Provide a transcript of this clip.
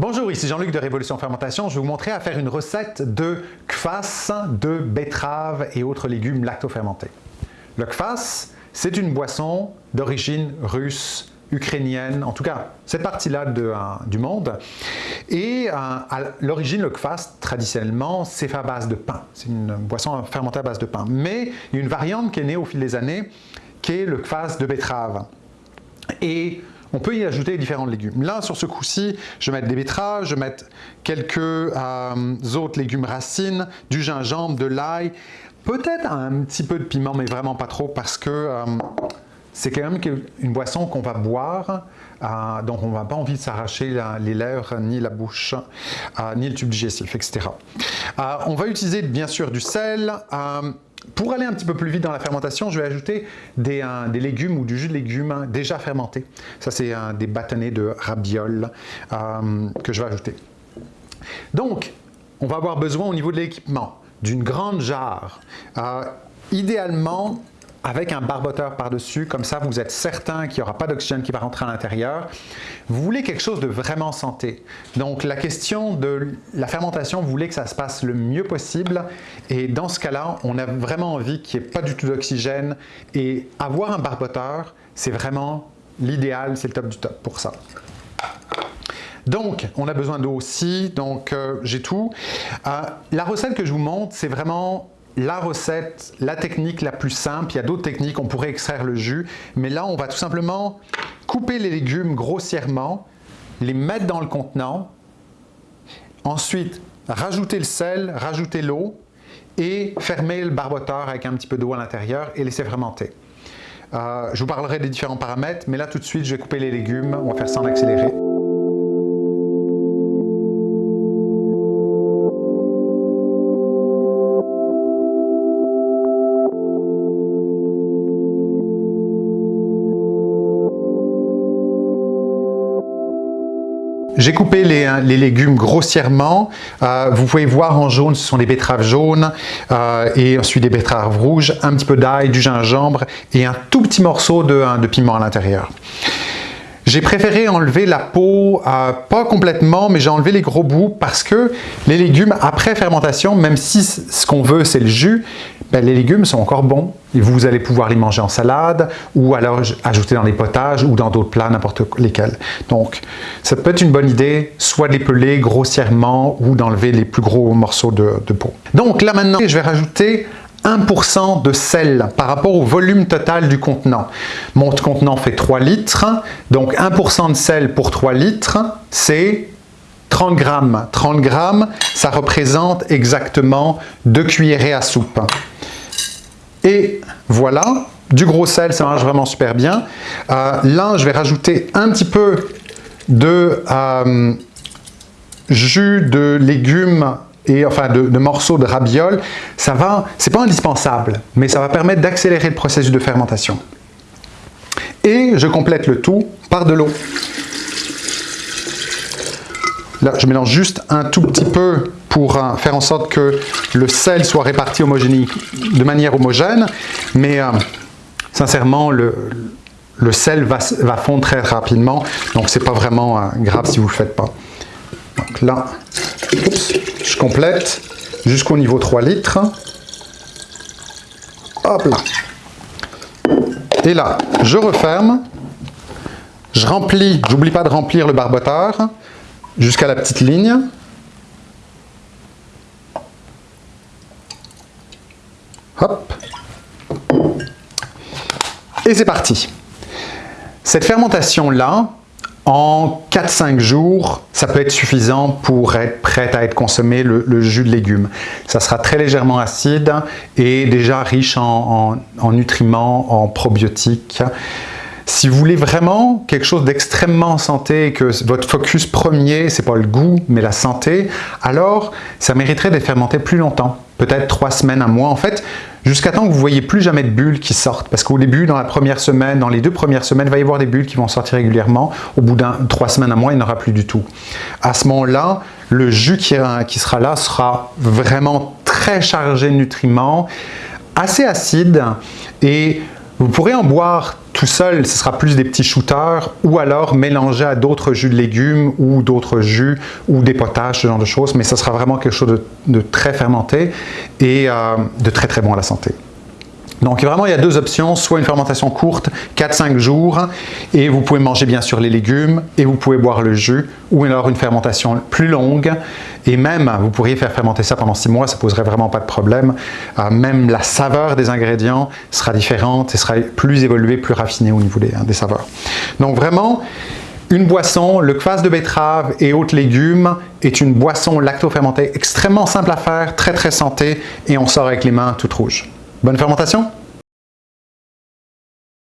Bonjour, ici Jean-Luc de Révolution Fermentation. Je vais vous montrer à faire une recette de kvass de betterave et autres légumes lactofermentés. Le kvass, c'est une boisson d'origine russe, ukrainienne, en tout cas cette partie-là euh, du monde. Et euh, à l'origine, le kvass, traditionnellement, c'est à base de pain. C'est une boisson fermentée à base de pain. Mais il y a une variante qui est née au fil des années, qui est le kvass de betterave. Et on peut y ajouter différents légumes. Là, sur ce coup-ci, je vais mettre des betteraves, je vais mettre quelques euh, autres légumes racines, du gingembre, de l'ail, peut-être un petit peu de piment, mais vraiment pas trop, parce que euh, c'est quand même une boisson qu'on va boire, euh, donc on n'a pas envie de s'arracher les lèvres, ni la bouche, ni le tube digestif, etc. on va utiliser bien sûr du sel, pour aller un petit peu plus vite dans la fermentation, je vais ajouter des, légumes ou du jus de légumes déjà fermenté. Ça, c'est des bâtonnets de rabiole euh, que je vais ajouter. Donc, on va avoir besoin au niveau de l'équipement d'une grande jarre. Euh, idéalement, avec un barboteur par-dessus, comme ça vous êtes certain qu'il n'y aura pas d'oxygène qui va rentrer à l'intérieur. Vous voulez quelque chose de vraiment santé. Donc la question de la fermentation, vous voulez que ça se passe le mieux possible et dans ce cas-là, on a vraiment envie qu'il n'y ait pas du tout d'oxygène et avoir un barboteur, c'est vraiment l'idéal, c'est le top du top pour ça. Donc, on a besoin d'eau aussi, donc euh, j'ai tout. Euh, la recette que je vous montre, c'est vraiment la recette, la technique la plus simple. Il y a d'autres techniques, on pourrait extraire le jus. Mais là, on va tout simplement couper les légumes grossièrement, les mettre dans le contenant. Ensuite, rajouter le sel, rajouter l'eau et fermer le barboteur avec un petit peu d'eau à l'intérieur et laisser fermenter. Euh, je vous parlerai des différents paramètres, mais là tout de suite, je vais couper les légumes. On va faire ça en accéléré. J'ai coupé les, légumes grossièrement. Euh, vous pouvez voir en jaune, ce sont des betteraves jaunes euh, et ensuite des betteraves rouges, un petit peu d'ail, du gingembre et un tout petit morceau de, de piment à l'intérieur. J'ai préféré enlever la peau, pas complètement, mais j'ai enlevé les gros bouts parce que les légumes, après fermentation, même si ce qu'on veut c'est le jus, ben, les légumes sont encore bons vous allez pouvoir les manger en salade ou alors ajouter dans les potages ou dans d'autres plats, n'importe lesquels. Donc, ça peut être une bonne idée, soit de les peler grossièrement ou d'enlever les plus gros morceaux de peau. Donc là maintenant, je vais rajouter 1% de sel par rapport au volume total du contenant. Mon contenant fait 3 litres, donc 1% de sel pour 3 litres, c'est 30 grammes. 30 grammes, ça représente exactement 2 cuillerées à soupe. Et voilà, du gros sel, ça marche vraiment super bien. Euh, là, je vais rajouter un petit peu de euh, jus de légumes et enfin de, morceaux de rabiole. Ça va, c'est pas indispensable, mais ça va permettre d'accélérer le processus de fermentation. Et je complète le tout par de l'eau. Là, je mélange juste un tout petit peu pour euh, faire en sorte que le sel soit réparti de manière homogène, mais euh, sincèrement, le, sel va, fondre très rapidement, donc c'est pas vraiment euh, grave si vous le faites pas. Donc là, je complète jusqu'au niveau 3 litres. Hop là. Et là, je referme, je remplis, j'oublie pas de remplir le barboteur, jusqu'à la petite ligne. Hop. Et c'est parti. Cette fermentation-là, en 4-5 jours, ça peut être suffisant pour être prêt à être consommé le, jus de légumes. Ça sera très légèrement acide et déjà riche en nutriments, en probiotiques. Si vous voulez vraiment quelque chose d'extrêmement santé et que votre focus premier, c'est pas le goût, mais la santé, alors ça mériterait d'être fermenté plus longtemps, peut-être trois semaines, un mois. En fait, jusqu'à temps que vous voyez plus jamais de bulles qui sortent. Parce qu'au début, dans la première semaine, dans les deux premières semaines, il va y avoir des bulles qui vont sortir régulièrement. Au bout d'un trois semaines, un mois, il n'y en aura plus du tout. À ce moment-là, le jus qui, qui sera là sera vraiment très chargé de nutriments, assez acide et vous pourrez en boire tout seul, ce sera plus des petits shooters ou alors mélangé à d'autres jus de légumes ou d'autres jus ou des potages, ce genre de choses, mais ce sera vraiment quelque chose de, très fermenté et euh, de très très bon à la santé. Donc vraiment, il y a deux options, soit une fermentation courte, 4-5 jours, et vous pouvez manger bien sûr les légumes, et vous pouvez boire le jus, ou alors une fermentation plus longue, et même, vous pourriez faire fermenter ça pendant 6 mois, ça poserait vraiment pas de problème. Euh, même la saveur des ingrédients sera différente et sera plus évoluée, plus raffinée au niveau des, hein, des saveurs. Donc vraiment, une boisson, le kvass de betterave et autres légumes est une boisson lacto-fermentée extrêmement simple à faire, très très santé, et on sort avec les mains toutes rouges. Bonne fermentation